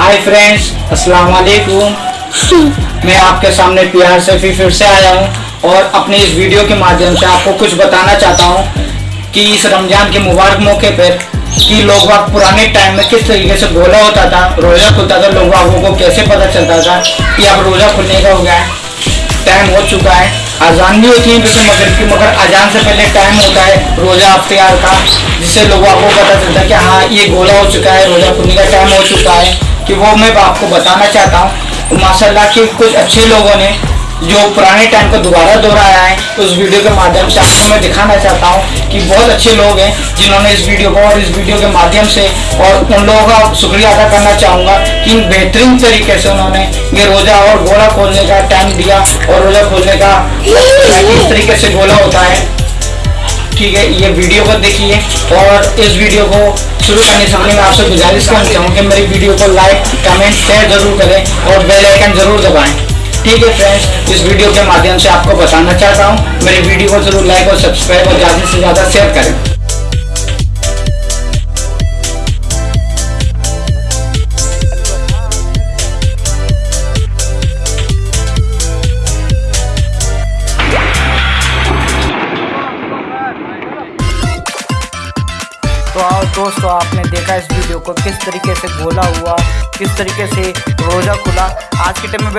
Hi friends अस्सलाम वालेकुम मैं आपके सामने प्यार से फिर फिर से आया हूँ और अपने इस वीडियो के माध्यम से आपको कुछ बताना चाहता हूँ कि इस रमज़ान के मुबारक मौके पर कि लोग बाग पुराने टाइम में किस तरीके से गोला होता था, रोज़ा खुलता था, लोग बागों को कैसे पता चलता था कि अब रोज़ा खुलने का हो गया है टाइम हो चुका है, अजान भी होती है जैसे मगर की, मगर अजान से पहले टाइम होता है रोज़ा अख्तियार का, जिससे लोगों को पता चलता है कि हाँ ये गोला हो चुका है, रोज़ा खुलने का टाइम हो चुका है। कि वो मैं आपको बताना चाहता हूँ माशाल्लाह के कुछ अच्छे लोगों ने जो पुराने टाइम को दोबारा दोहराया है, उस वीडियो के माध्यम से आपको मैं दिखाना चाहता हूँ कि बहुत अच्छे लोग हैं जिन्होंने इस वीडियो को और इस वीडियो के माध्यम से और उन लोगों का शुक्रिया अदा करना चाहूँगा कि बेहतरीन तरीके से उन्होंने ये रोज़ा और गोला खोलने का टाइम दिया और रोज़ा खोलने का किस तरीके से गोला होता है। ठीक है, ये वीडियो को देखिए और इस वीडियो को शुरू करने से पहले मैं आपसे गुजारिश करना चाहूँ कि मेरी वीडियो को लाइक कमेंट शेयर ज़रूर करें और बेल आइकन ज़रूर दबाएँ। ठीक है फ्रेंड्स इस वीडियो के माध्यम से आपको बताना चाहता हूँ, मेरी वीडियो को ज़रूर लाइक और सब्सक्राइब और ज़्यादा से ज़्यादा शेयर करें। तो आओ दोस्तों, आपने देखा इस वीडियो को किस तरीके से गोला हुआ, किस तरीके से रोज़ा खुला। आज के टाइम में